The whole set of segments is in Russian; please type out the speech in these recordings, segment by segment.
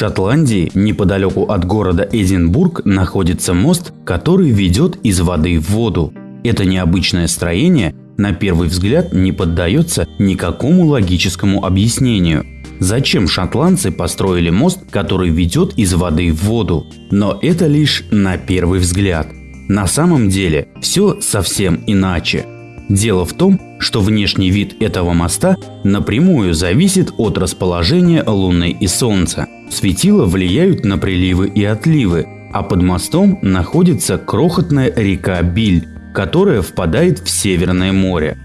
Шотландии, неподалеку от города Эдинбург, находится мост, который ведет из воды в воду. Это необычное строение на первый взгляд не поддается никакому логическому объяснению. Зачем шотландцы построили мост, который ведет из воды в воду? Но это лишь на первый взгляд. На самом деле все совсем иначе. Дело в том, что внешний вид этого моста напрямую зависит от расположения Луны и Солнца. Светила влияют на приливы и отливы, а под мостом находится крохотная река Биль, которая впадает в Северное море.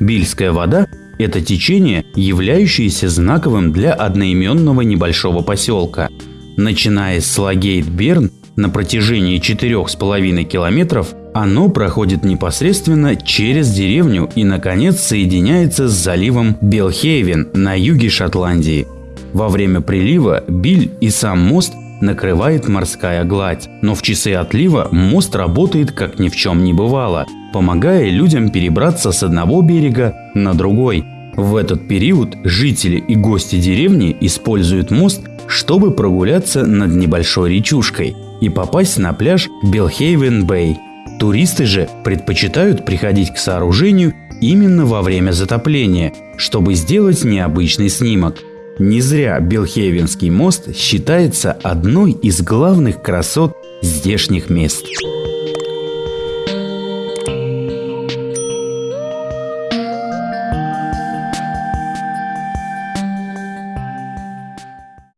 Бильская вода – это течение, являющееся знаковым для одноименного небольшого поселка. Начиная с Лагейт-Берн на протяжении 4,5 километров оно проходит непосредственно через деревню и, наконец, соединяется с заливом Белхейвен на юге Шотландии. Во время прилива Биль и сам мост накрывает морская гладь, но в часы отлива мост работает как ни в чем не бывало, помогая людям перебраться с одного берега на другой. В этот период жители и гости деревни используют мост, чтобы прогуляться над небольшой речушкой и попасть на пляж Белхейвен-Бэй. Туристы же предпочитают приходить к сооружению именно во время затопления, чтобы сделать необычный снимок. Не зря Белхейвенский мост считается одной из главных красот здешних мест.